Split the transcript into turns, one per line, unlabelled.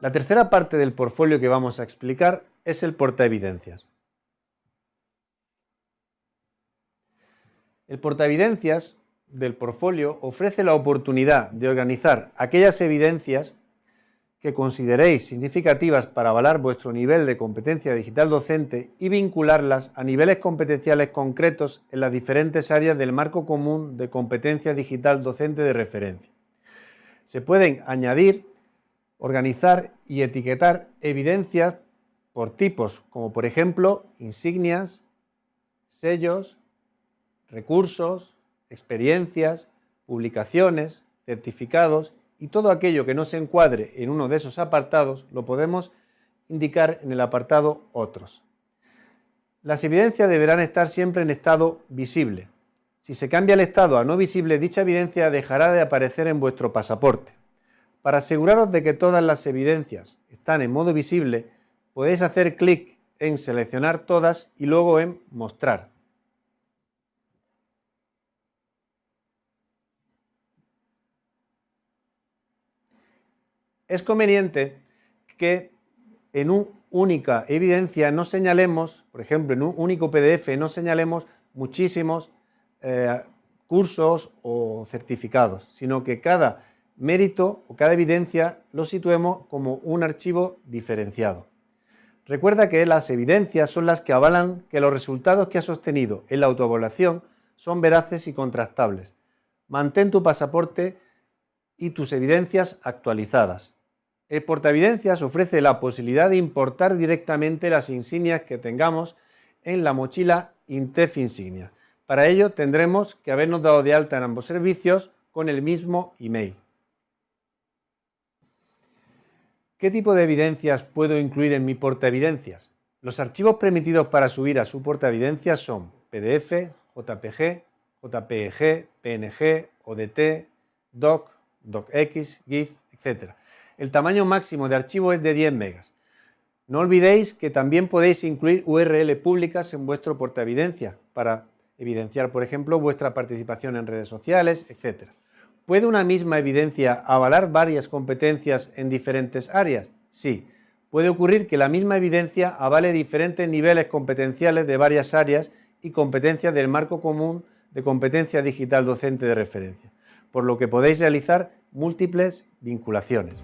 La tercera parte del portfolio que vamos a explicar es el portaevidencias. El portaevidencias del portfolio ofrece la oportunidad de organizar aquellas evidencias que consideréis significativas para avalar vuestro nivel de competencia digital docente y vincularlas a niveles competenciales concretos en las diferentes áreas del marco común de competencia digital docente de referencia. Se pueden añadir, organizar y etiquetar evidencias por tipos, como por ejemplo insignias, sellos, recursos, experiencias, publicaciones, certificados y todo aquello que no se encuadre en uno de esos apartados lo podemos indicar en el apartado Otros. Las evidencias deberán estar siempre en estado visible. Si se cambia el estado a no visible, dicha evidencia dejará de aparecer en vuestro pasaporte. Para aseguraros de que todas las evidencias están en modo visible, podéis hacer clic en Seleccionar todas y luego en Mostrar. es conveniente que en una única evidencia no señalemos, por ejemplo, en un único PDF no señalemos muchísimos eh, cursos o certificados, sino que cada mérito o cada evidencia lo situemos como un archivo diferenciado. Recuerda que las evidencias son las que avalan que los resultados que has obtenido en la autoevaluación son veraces y contrastables. Mantén tu pasaporte y tus evidencias actualizadas. El portaevidencias ofrece la posibilidad de importar directamente las insignias que tengamos en la mochila Intef Insignia. Para ello tendremos que habernos dado de alta en ambos servicios con el mismo email. ¿Qué tipo de evidencias puedo incluir en mi portaevidencias? Los archivos permitidos para subir a su portaevidencias son PDF, JPG, JPG, PNG, ODT, DOC, DOCX, GIF, etc. El tamaño máximo de archivo es de 10 megas. No olvidéis que también podéis incluir URL públicas en vuestro portaevidencia para evidenciar, por ejemplo, vuestra participación en redes sociales, etc. ¿Puede una misma evidencia avalar varias competencias en diferentes áreas? Sí. Puede ocurrir que la misma evidencia avale diferentes niveles competenciales de varias áreas y competencias del marco común de competencia digital docente de referencia, por lo que podéis realizar múltiples vinculaciones.